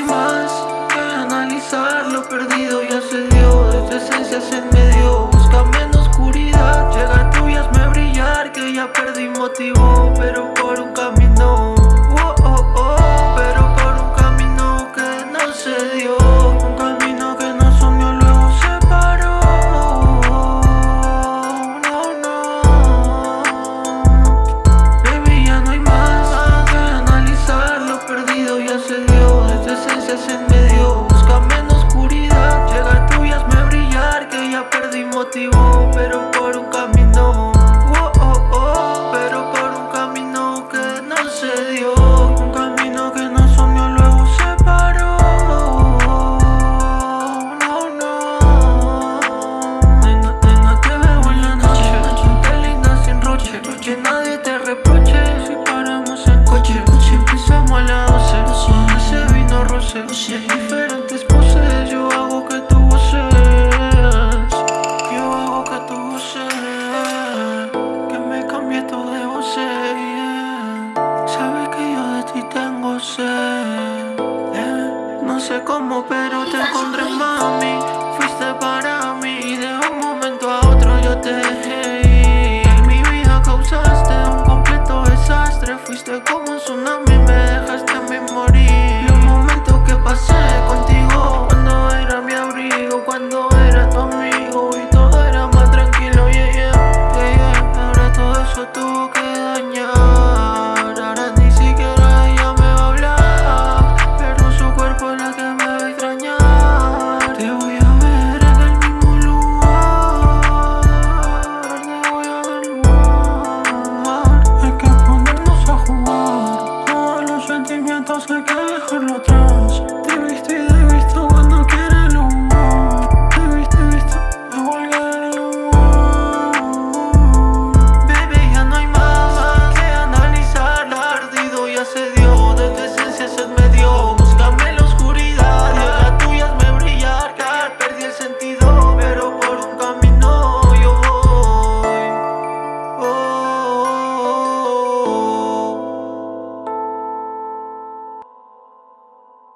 hay más que analizar Lo perdido. Ya se dio, de tu esencia se me dio. Búscame en oscuridad, llega tuyas me brillar Que ya perdí motivo. pero por un camino. Oh, oh, oh, Pero por un camino que no se dio. Un camino que nos unió, luego se paró. No, no. Nena, nena, te veo en la noche. Te linda sin roche. Que nadie te reproche. Si paramos en coche Si empezamos a las 12 Ese vino roce sé cómo, pero te encontré, mami.